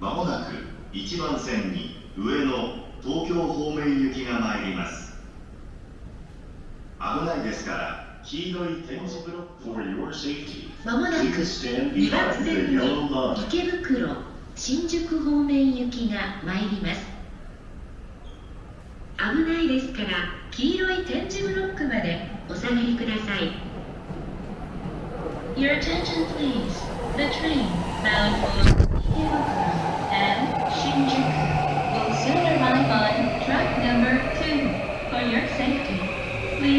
1番線に上野東京方面行きが参ります。危ないですから黄色い点字ブロック。まもなく please stand 2番線に.池袋新宿方面行きが参ります。危ないですから黄色い点字ブロックまでお下がりください。Your attention please. The train bound for Ikebukuro and Shinjuku will soon arrive on track number 2 For your safety Please stand behind the yellow line 巣鴨巣鴨ご乗車ありがとうございます巣鴨巣1鴨番線ドアが閉まりまご乗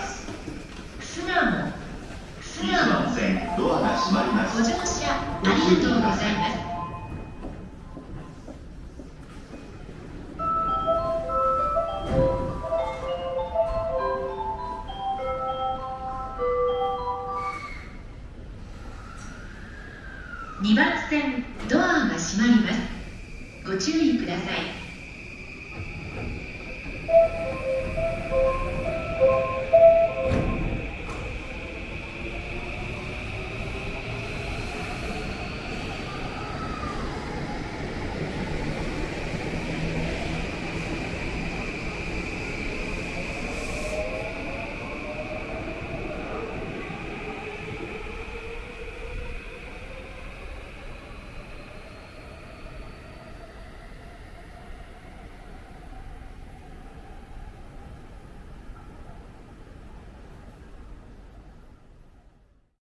す。車ありがとうございます2番線ドアが閉まります。ご注意ください。